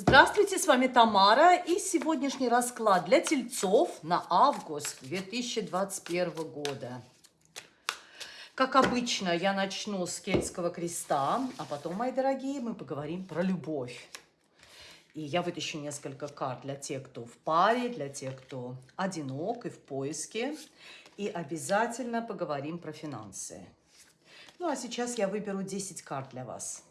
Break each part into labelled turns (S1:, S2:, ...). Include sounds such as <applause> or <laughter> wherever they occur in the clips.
S1: Здравствуйте, с вами Тамара и сегодняшний расклад для тельцов на август 2021 года. Как обычно, я начну с кельтского креста, а потом, мои дорогие, мы поговорим про любовь. И я вытащу несколько карт для тех, кто в паре, для тех, кто одинок и в поиске. И обязательно поговорим про финансы. Ну, а сейчас я выберу 10 карт для вас.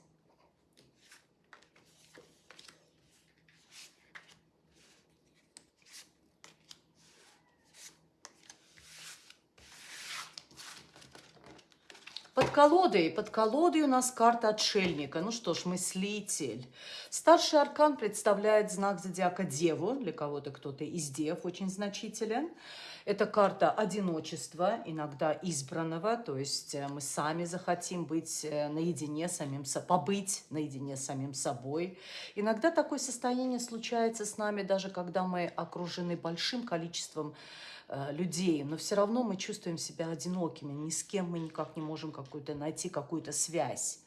S1: Под колодой, под колодой у нас карта отшельника. Ну что ж, мыслитель. Старший аркан представляет знак зодиака Деву. Для кого-то кто-то из Дев очень значителен. Это карта одиночества, иногда избранного. То есть э, мы сами захотим быть э, наедине самим собой, побыть наедине с самим собой. Иногда такое состояние случается с нами, даже когда мы окружены большим количеством Э, людей, но все равно мы чувствуем себя одинокими, ни с кем мы никак не можем какую-то найти какую-то связь.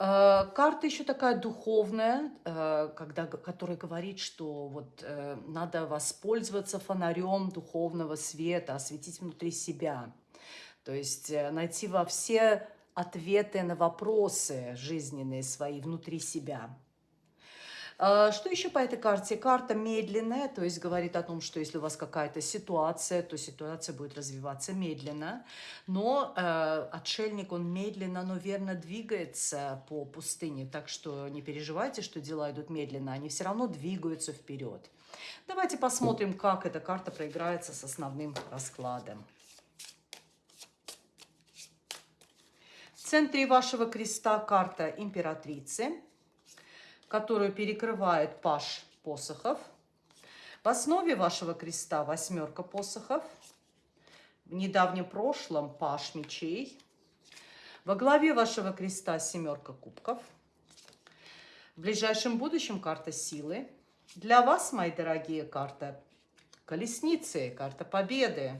S1: Э, карта еще такая духовная, э, когда, которая говорит, что вот надо воспользоваться фонарем духовного света, осветить внутри себя. То есть найти во все ответы на вопросы жизненные свои внутри себя. А, что еще по этой карте? Карта медленная, то есть говорит о том, что если у вас какая-то ситуация, то ситуация будет развиваться медленно. Но э, отшельник, он медленно, но верно двигается по пустыне, так что не переживайте, что дела идут медленно, они все равно двигаются вперед. Давайте посмотрим, как эта карта проиграется с основным раскладом. В центре вашего креста карта императрицы которую перекрывает паш посохов. В основе вашего креста восьмерка посохов. В недавнем прошлом паш мечей. Во главе вашего креста семерка кубков. В ближайшем будущем карта силы. Для вас, мои дорогие, карта колесницы, карта победы.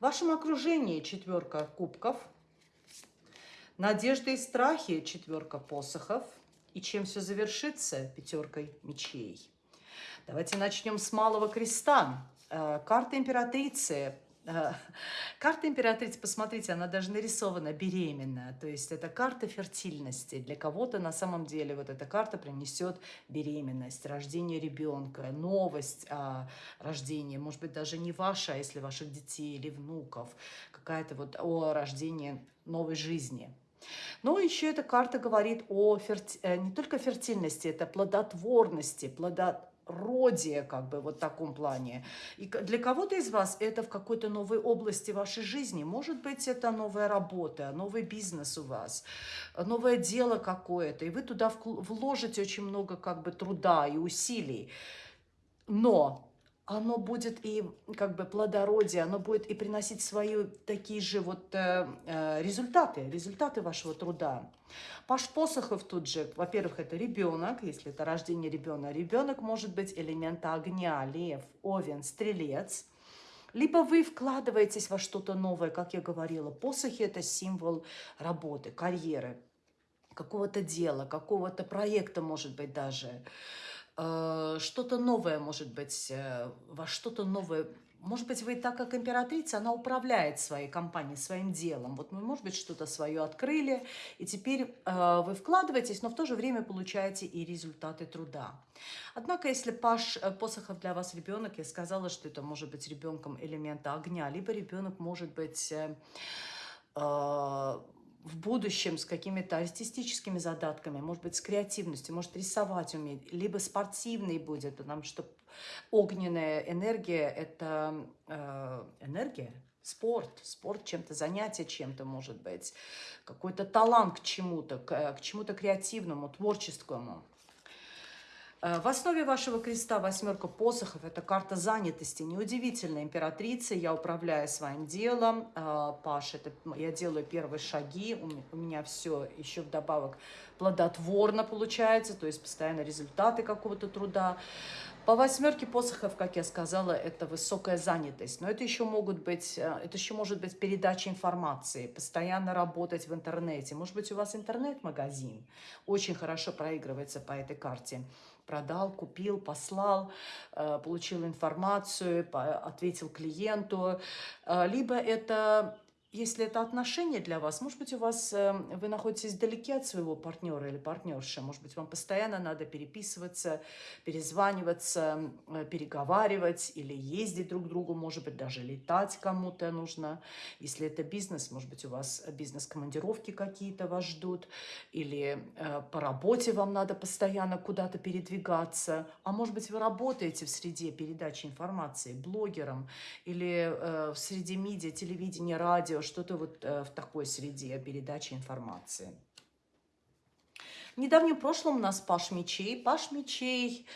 S1: В вашем окружении четверка кубков. Надежды и страхи, четверка посохов. И чем все завершится? Пятеркой мечей. Давайте начнем с малого креста. Э, карта императрицы. Э, <laughs> карта императрицы, посмотрите, она даже нарисована беременная. То есть это карта фертильности. Для кого-то на самом деле вот эта карта принесет беременность, рождение ребенка, новость о рождении. Может быть, даже не ваша, а если ваших детей или внуков. Какая-то вот о рождении новой жизни. Но еще эта карта говорит о. Э, не только фертильности, это плодотворности, плодородие, как бы вот в таком плане. И для кого-то из вас это в какой-то новой области вашей жизни. Может быть, это новая работа, новый бизнес у вас, новое дело какое-то, и вы туда вложите очень много как бы труда и усилий. Но оно будет и как бы плодородие, оно будет и приносить свои такие же вот э, э, результаты, результаты вашего труда. Паш Посохов тут же, во-первых, это ребенок, если это рождение ребенка. Ребенок может быть элемента огня, лев, овен, стрелец. Либо вы вкладываетесь во что-то новое, как я говорила. Посохи – это символ работы, карьеры, какого-то дела, какого-то проекта, может быть, даже. Что-то новое, может быть, э, во что-то новое. Может быть, вы так как императрица, она управляет своей компанией, своим делом. Вот вы, может быть, что-то свое открыли, и теперь э, вы вкладываетесь, но в то же время получаете и результаты труда. Однако, если Паш э, Посохов для вас ребенок, я сказала, что это может быть ребенком элемента огня, либо ребенок может быть... Э, э, в будущем с какими-то артистическими задатками, может быть, с креативностью, может, рисовать умеет, либо спортивный будет, потому что огненная энергия – это э, энергия, спорт, спорт чем-то, занятие чем-то, может быть, какой-то талант к чему-то, к, к чему-то креативному, творческому. Э, в основе вашего креста восьмерка посохов – это карта занятости. Неудивительно, императрица, я управляю своим делом. Э, Паш, это я делаю первые шаги, у меня все еще вдобавок плодотворно получается, то есть постоянно результаты какого-то труда. По восьмерке посохов, как я сказала, это высокая занятость. Но это еще могут быть, э, это еще может быть передача информации, постоянно работать в интернете. Может быть, у вас интернет-магазин очень хорошо проигрывается по этой карте. Продал, купил, послал, э, получил информацию, ответил клиенту. Э, либо это если это отношения для вас, может быть, у вас эм, вы находитесь вдалеке от своего партнера или партнерши, может быть, вам постоянно надо переписываться, перезваниваться, э, переговаривать или ездить друг к другу, может быть, даже летать кому-то нужно. Если это бизнес, может быть, у вас бизнес-командировки какие-то вас ждут, или э, по работе вам надо постоянно куда-то передвигаться, а может быть, вы работаете в среде передачи информации блогером или э, в среде медиа, телевидения, радио, что-то вот э, в такой среде передачи информации. В недавнем прошлом у нас Паш мечей. Паш мечей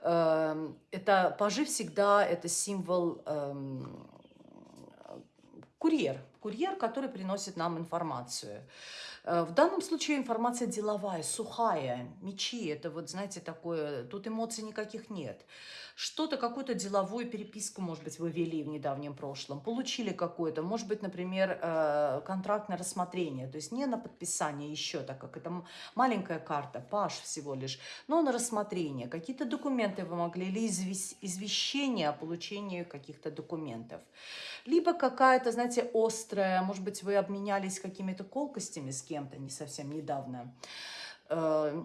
S1: э, это пажи всегда это символ э, курьер, курьер, который приносит нам информацию. Э, в данном случае информация деловая, сухая, мечи, это вот, знаете, такое, тут эмоций никаких нет. Что-то, какую-то деловую переписку, может быть, вы вели в недавнем прошлом, получили какое-то, может быть, например, э, контракт на рассмотрение, то есть не на подписание еще, так как это маленькая карта, паш всего лишь, но на рассмотрение. Какие-то документы вы могли, или извещение о получении каких-то документов. Либо какая-то, знаете, острая, может быть, вы обменялись какими-то колкостями с кем-то не совсем недавно. Э,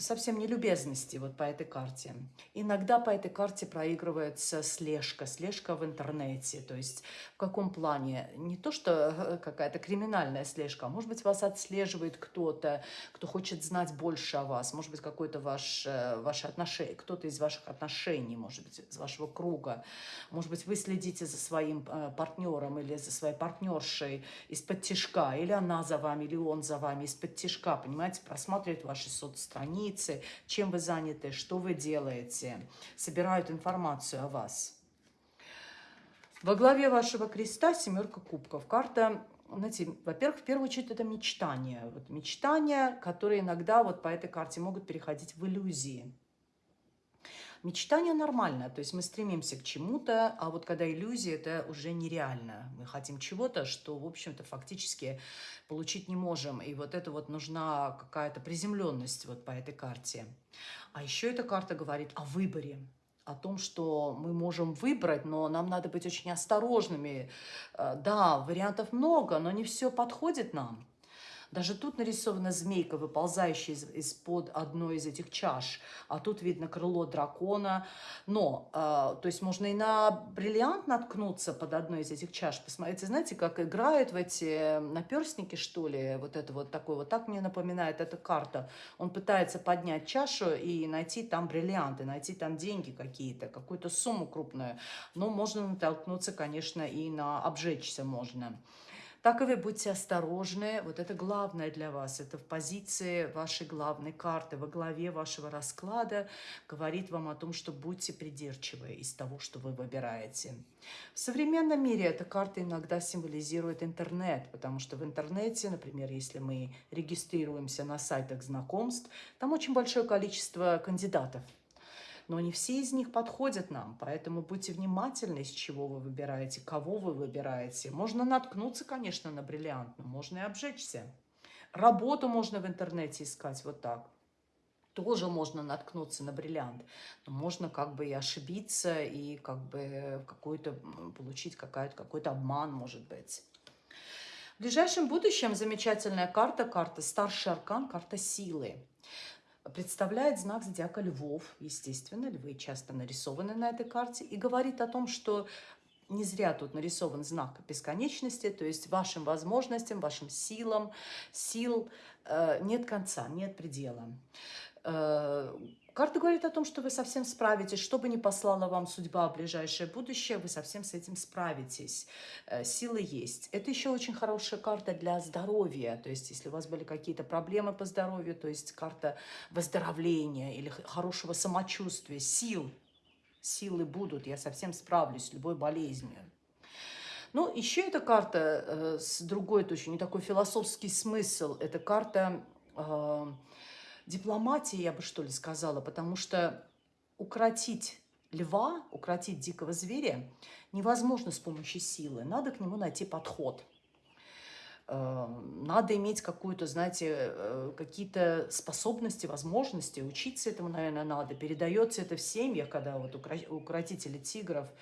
S1: совсем не любезности вот по этой карте. Иногда по этой карте проигрывается слежка, слежка в интернете. То есть в каком плане? Не то, что э, какая-то криминальная слежка, а может быть вас отслеживает кто-то, кто хочет знать больше о вас. Может быть какой-то ваш, э, ваши отношения, кто-то из ваших отношений, может быть из вашего круга. Может быть вы следите за своим партнером или за своей партнершей из-под тяжка, или она за вами, или он за вами из-под тяжка, понимаете, просматривает ваши соцстраницы, чем вы заняты, что вы делаете, собирают информацию о вас. Во главе вашего креста семерка кубков. Карта, знаете, во-первых, в первую очередь это мечтания. Вот мечтания, которые иногда вот по этой карте могут переходить в иллюзии. Мечтание нормально, то есть мы стремимся к чему-то, а вот когда иллюзия, это уже нереально. Мы хотим чего-то, что, в общем-то, фактически получить не можем. И вот это вот нужна какая-то приземленность вот по этой карте. А еще эта карта говорит о выборе о том, что мы можем выбрать, но нам надо быть очень осторожными. Э, да, вариантов много, но не все подходит нам. Даже тут нарисована змейка, выползающая из-под из одной из этих чаш. А тут видно крыло дракона. Но, э, то есть можно и на бриллиант наткнуться под одной из этих чаш. Посмотрите, знаете, как играют в эти наперстники, что ли? Вот это вот такое. Вот так мне напоминает эта карта. Он пытается поднять чашу и найти там бриллианты, найти там деньги какие-то, какую-то сумму крупную. Но можно натолкнуться, конечно, и на обжечься можно. Так и вы будьте осторожны. Вот это главное для вас. Это в позиции вашей главной карты, во главе вашего расклада говорит вам о том, что будьте придирчивы из того, что вы выбираете. В современном мире эта карта иногда символизирует интернет, потому что в интернете, например, если мы регистрируемся на сайтах знакомств, там очень большое количество кандидатов но не все из них подходят нам, поэтому будьте внимательны, с чего вы выбираете, кого вы выбираете. Можно наткнуться, конечно, на бриллиант, но можно и обжечься. Работу можно в интернете искать вот так. Тоже можно наткнуться на бриллиант, но можно как бы и ошибиться, и как бы какой-то получить какой-то какой обман, может быть. В ближайшем будущем замечательная карта, карта старший аркан, карта силы представляет знак зодиака львов, естественно, львы часто нарисованы на этой карте, и говорит о том, что не зря тут нарисован знак бесконечности, то есть вашим возможностям, вашим силам, сил э, нет конца, нет предела. Э, Карта говорит о том, что вы совсем справитесь, что бы ни послала вам судьба в ближайшее будущее, вы совсем с этим справитесь. Э, силы есть. Это еще очень хорошая карта для здоровья, то есть если у вас были какие-то проблемы по здоровью, то есть карта выздоровления или хорошего самочувствия, сил. Силы будут, я совсем справлюсь с любой болезнью. Ну, еще эта карта э, с другой точки, не такой философский смысл. Это карта... Э, дипломатии, я бы что ли сказала, потому что укротить льва, укротить дикого зверя невозможно с помощью силы. Надо к нему найти подход. Э, надо иметь какую-то, знаете, э, какие-то способности, возможности. Учиться этому, наверное, надо. Передается это в семьях, когда вот укротители тигров –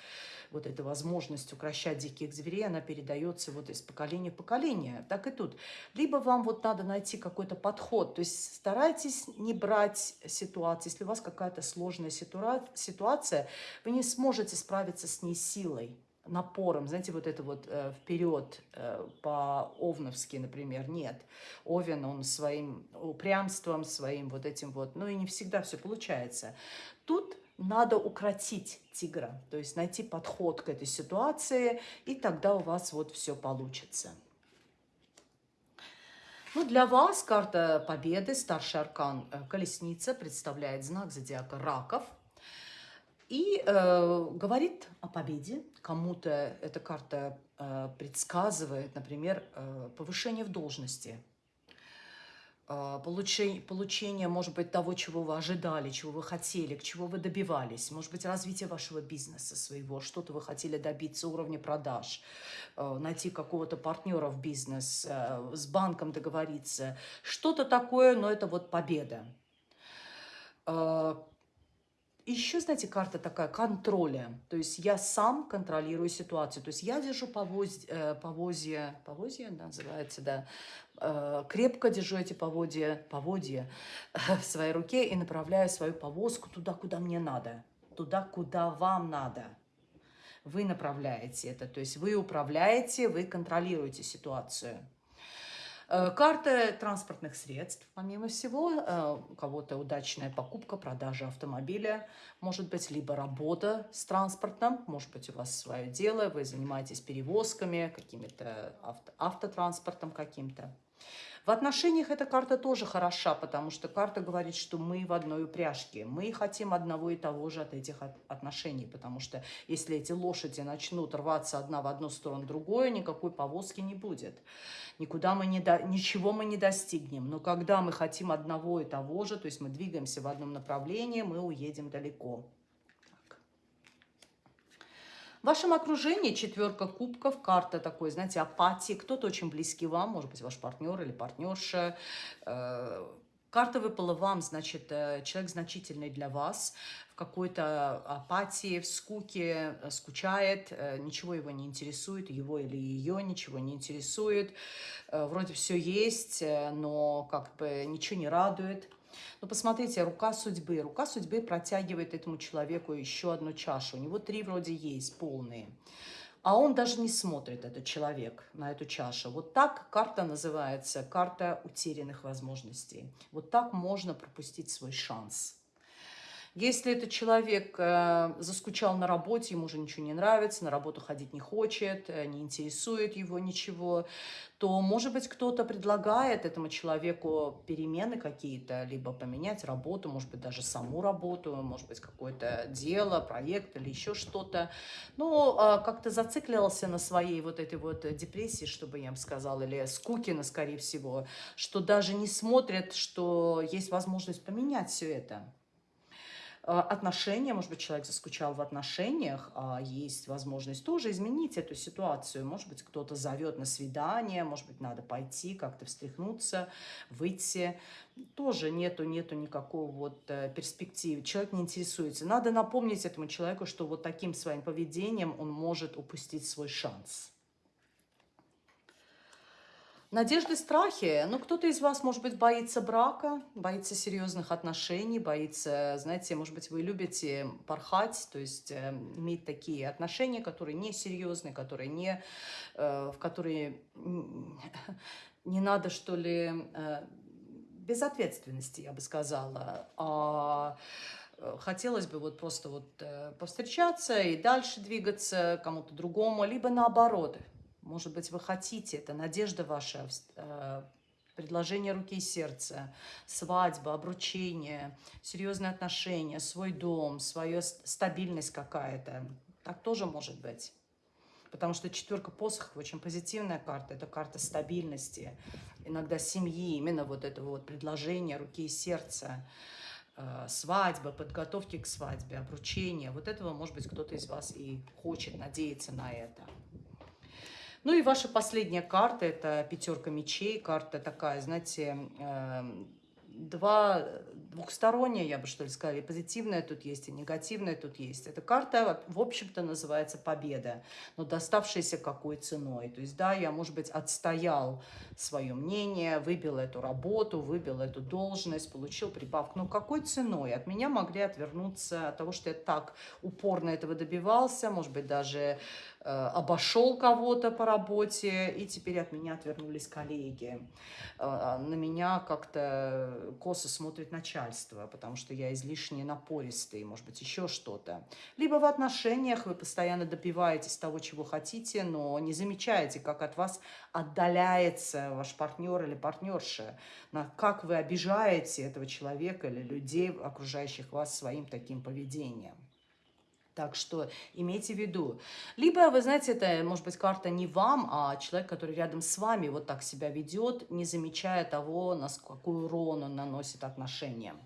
S1: вот эта возможность укращать диких зверей, она передается вот из поколения в поколение. Так и тут. Либо вам вот надо найти какой-то подход, то есть старайтесь не брать ситуацию. Если у вас какая-то сложная ситуация, вы не сможете справиться с ней силой напором, знаете, вот это вот э, вперед э, по-овновски, например, нет. Овен, он своим упрямством, своим вот этим вот, ну и не всегда все получается. Тут надо укротить тигра, то есть найти подход к этой ситуации, и тогда у вас вот все получится. Ну, для вас карта Победы, старший аркан э, Колесница, представляет знак зодиака Раков. И э, говорит о победе. Кому-то эта карта э, предсказывает, например, э, повышение в должности – получение, получение, может быть, того, чего вы ожидали, чего вы хотели, к чему вы добивались, может быть, развитие вашего бизнеса своего, что-то вы хотели добиться уровня продаж, а, найти какого-то партнера в бизнес, а, с банком договориться, что-то такое, но это вот победа. Еще, знаете, карта такая контроля. То есть я сам контролирую ситуацию. То есть я держу повозье, э, повозье, повозье называется, да, Э, крепко держу эти поводья, поводья в своей руке и направляю свою повозку туда, куда мне надо, туда, куда вам надо. Вы направляете это, то есть вы управляете, вы контролируете ситуацию. Э, карта транспортных средств, помимо всего, э, у кого-то удачная покупка, продажа автомобиля, может быть, либо работа с транспортом, может быть, у вас свое дело, вы занимаетесь перевозками, какими-то авто, автотранспортом каким-то. В отношениях эта карта тоже хороша, потому что карта говорит, что мы в одной упряжке. Мы хотим одного и того же от этих отношений, потому что если эти лошади начнут рваться одна в одну сторону, другую, никакой повозки не будет. Никуда мы не до... Ничего мы не достигнем. Но когда мы хотим одного и того же, то есть мы двигаемся в одном направлении, мы уедем далеко. В вашем окружении четверка кубков, карта такой, знаете, апатии. Кто-то очень близкий вам, может быть, ваш партнер или партнерша. Э, карта выпала вам, значит, э, человек значительный для вас, в какой-то апатии, в скуке, э, скучает, ничего его не интересует, его или ее ничего не интересует. Вроде все есть, но как бы ничего не радует. Но посмотрите, рука судьбы. Рука судьбы протягивает этому человеку еще одну чашу. У него три вроде есть, полные. А он даже не смотрит, этот человек, на эту чашу. Вот так карта называется, карта утерянных возможностей. Вот так можно пропустить свой шанс. Если этот человек э, заскучал на работе, ему уже ничего не нравится, на работу ходить не хочет, э, не интересует его ничего, то, может быть, кто-то предлагает этому человеку перемены какие-то, либо поменять работу, может быть, даже саму работу, может быть, какое-то дело, проект или еще что-то. Но э, как-то зациклился на своей вот этой вот депрессии, чтобы я бы сказала, или скукина, скорее всего, что даже не смотрят, что есть возможность поменять все это. А, отношения, может быть, человек заскучал в отношениях, а есть возможность тоже изменить эту ситуацию. Может быть, кто-то зовет на свидание, может быть, надо пойти, как-то встряхнуться, выйти. Тоже нету, нету никакого вот э, перспективы. Человек не интересуется. Надо напомнить этому человеку, что вот таким своим поведением он может упустить свой шанс. Надежды, страхи. Ну, кто-то из вас, может быть, боится брака, боится серьезных отношений, боится, знаете, может быть, вы любите порхать, то есть э, иметь такие отношения, которые не серьезные, которые не, э, в которые <laughs> не надо, что ли, э, безответственности, я бы сказала, а э, хотелось бы вот просто вот э, повстречаться и дальше двигаться кому-то другому, либо наоборот – может быть, вы хотите, это надежда ваша, э, предложение руки и сердца, свадьба, обручение, серьезные отношения, свой дом, своя стабильность какая-то. Так тоже может быть. Потому что четверка посохов очень позитивная карта. Это карта стабильности, иногда семьи, именно вот это вот предложение руки и сердца. э, свадьбы, подготовки к свадьбе, обручения. Вот этого, может быть, кто-то из вас и хочет, надеяться на это. Ну и ваша последняя карта, это пятерка мечей, карта такая, знаете, эм, два двухсторонняя, я бы что ли сказала, и позитивная тут есть, и негативная тут есть. Эта карта, в общем-то, называется победа, но доставшаяся какой ценой. То есть, да, я, может быть, отстоял свое мнение, выбил эту работу, выбил эту должность, получил прибавку. Но какой ценой? От меня могли отвернуться от того, что я так упорно этого добивался, может быть, даже Э, обошел кого-то по работе, и теперь от меня отвернулись коллеги. Э, на меня как-то косо смотрит начальство, потому что я излишне напористый, может быть, еще что-то. Либо в отношениях вы постоянно добиваетесь того, чего хотите, но не замечаете, как от вас отдаляется ваш партнер или партнерша, как вы обижаете этого человека или людей, окружающих вас своим таким поведением. Так что имейте в виду. Либо, вы знаете, это может быть карта не вам, а человек, который рядом с вами вот так себя ведет, не замечая того, на какой урон он наносит отношениям.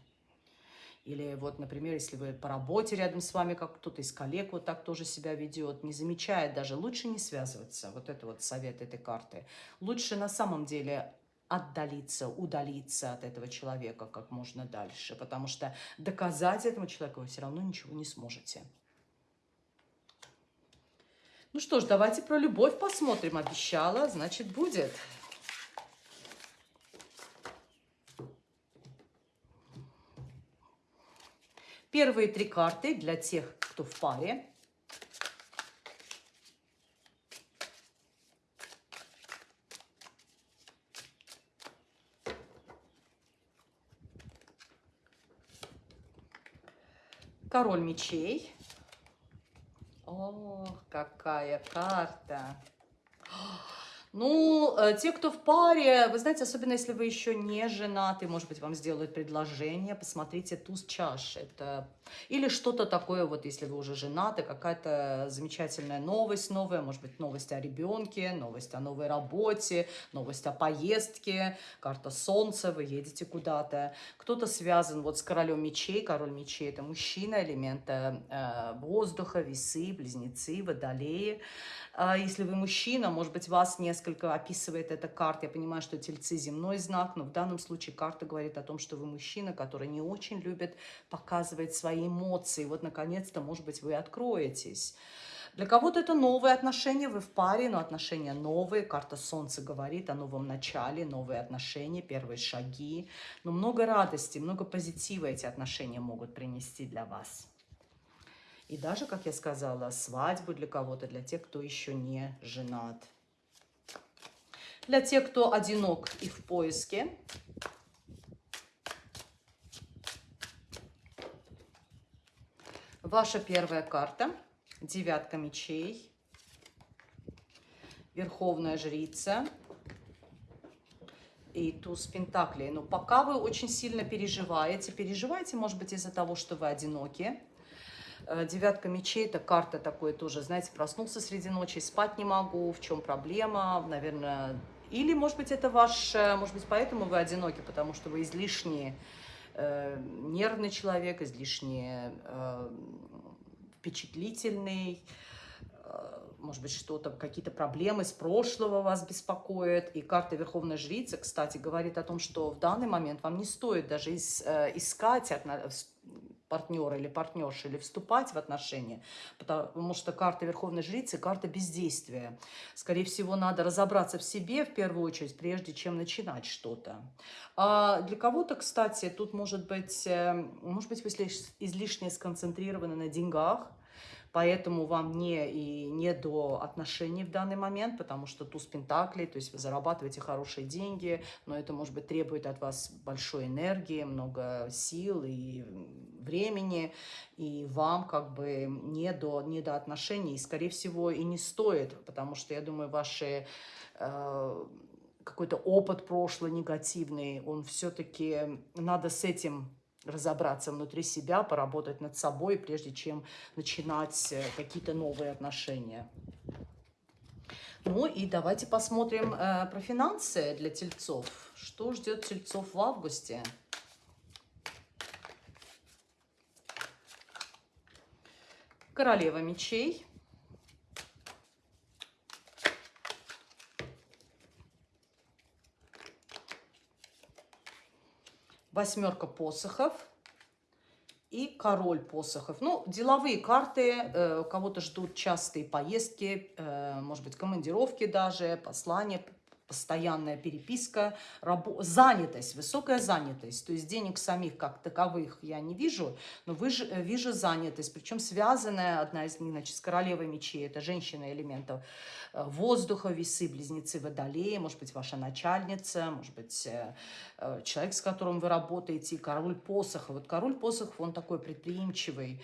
S1: Или вот, например, если вы по работе рядом с вами, как кто-то из коллег вот так тоже себя ведет, не замечает даже, лучше не связываться. Вот это вот совет этой карты. Лучше на самом деле отдалиться, удалиться от этого человека как можно дальше, потому что доказать этому человеку вы все равно ничего не сможете. Ну что ж, давайте про любовь посмотрим. Обещала, значит, будет. Первые три карты для тех, кто в паре. Король мечей. cai a carta. Ну, э, те, кто в паре, вы знаете, особенно если вы еще не женаты, может быть, вам сделают предложение, посмотрите туз чаш. Это или что-то такое, вот если вы уже женаты, какая-то замечательная новость новая, может быть, новость о ребенке, новость о новой работе, новость о поездке, карта солнца, вы едете куда-то. Кто-то связан вот с королем мечей, король мечей – это мужчина, элемента э, воздуха, весы, близнецы, водолеи. А если вы мужчина, может быть, вас несколько описывает эта карта. Я понимаю, что тельцы земной знак, но в данном случае карта говорит о том, что вы мужчина, который не очень любит показывать свои эмоции. Вот, наконец-то, может быть, вы откроетесь. Для кого-то это новые отношения, вы в паре, но отношения новые. Карта Солнца говорит о новом начале, новые отношения, первые шаги. Но много радости, много позитива эти отношения могут принести для вас. И даже, как я сказала, свадьбу для кого-то, для тех, кто еще не женат. Для тех, кто одинок и в поиске. Ваша первая карта. Девятка мечей. Верховная жрица. И туз пентаклей. Но пока вы очень сильно переживаете. Переживаете, может быть, из-за того, что вы одиноки девятка мечей – это карта такой тоже, знаете, проснулся среди ночи, спать не могу, в чем проблема, наверное. Или, может быть, это ваш, э, может быть, поэтому вы одиноки, потому что вы излишне э, нервный человек, излишне э, впечатлительный, э, может быть, что-то, какие-то проблемы с прошлого вас беспокоят. И карта Верховной Жрицы, кстати, говорит о том, что в данный момент вам не стоит даже э, искать партнера или партнерши, или вступать в отношения, потому что карта Верховной Жрицы – карта бездействия. Скорее всего, надо разобраться в себе в первую очередь, прежде чем начинать что-то. А для кого-то, кстати, тут может быть, э, может быть, вы излишне сконцентрированы на деньгах, Поэтому вам не, и не до отношений в данный момент, потому что туз пентаклей, то есть вы зарабатываете хорошие деньги, но это, может быть, требует от вас большой энергии, много сил и времени, и вам как бы не до, не до отношений, и, скорее всего, и не стоит, потому что, я думаю, ваши... Э, какой-то опыт прошлый негативный, он все-таки надо с этим разобраться внутри себя, поработать над собой, прежде чем начинать э, какие-то новые отношения. Ну и давайте посмотрим э, про финансы для тельцов. Что ждет тельцов в августе? Королева мечей. Восьмерка посохов и король посохов. Ну, деловые карты, э, кого-то ждут частые поездки, э, может быть, командировки даже, послания, постоянная переписка, рабо- занятость, высокая занятость. То есть денег самих как таковых я не вижу, но э, вижу занятость, причем связанная, одна из них, значит, с королевой мечей, это женщина элементов э, воздуха, весы, близнецы водолея, может быть, ваша начальница, может быть, э, э, человек, с которым вы работаете, король посохов. Вот король посохов, он такой предприимчивый,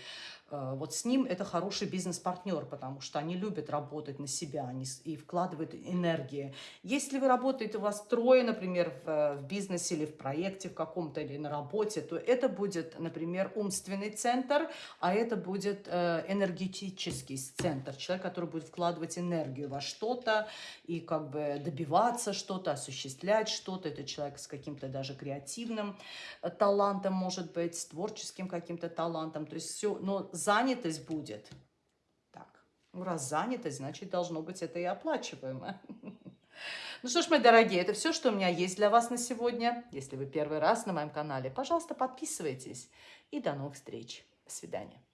S1: вот с ним это хороший бизнес-партнер, потому что они любят работать на себя они и вкладывают энергии. Если вы работаете, у вас трое, например, в, э, в бизнесе или в проекте в каком-то, или на работе, то это будет, например, умственный центр, а это будет э, энергетический центр, человек, который будет вкладывать энергию во что-то и как бы добиваться что-то, осуществлять что-то. Это человек с каким-то даже креативным э, талантом, может быть, с творческим каким-то талантом. То есть все, но занятость будет. Так, ну раз занятость, значит, должно быть это и оплачиваемо. <laughs> Ну что ж, мои дорогие, это все, что у меня есть для вас на сегодня. Если вы первый раз на моем канале, пожалуйста, подписывайтесь. И до новых встреч. До свидания.